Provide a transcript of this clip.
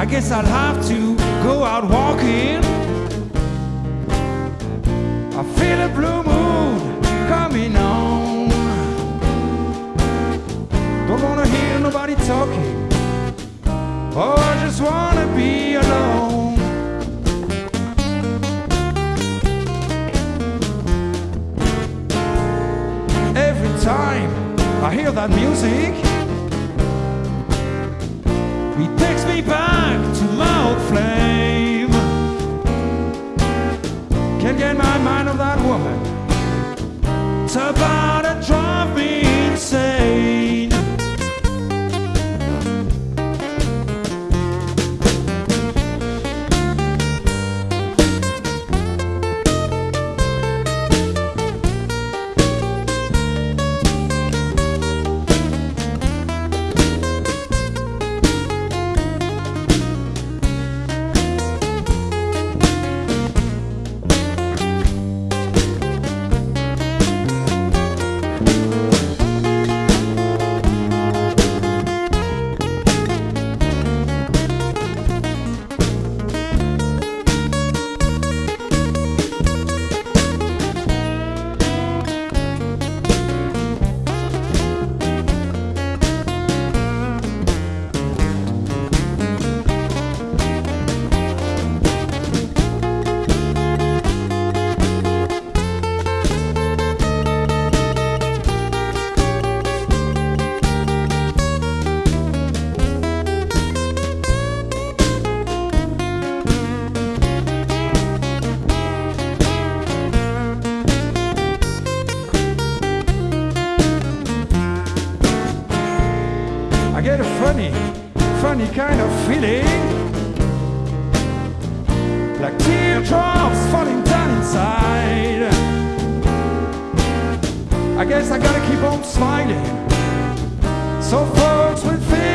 I guess I'll have to go out walking. I feel a blue moon coming on. Don't wanna hear nobody talking. Oh, I just wanna be alone. Every time I hear that music, Get my mind on that woman. It's funny, funny kind of feeling. Like teardrops falling down inside. I guess I gotta keep on smiling. So folks will feel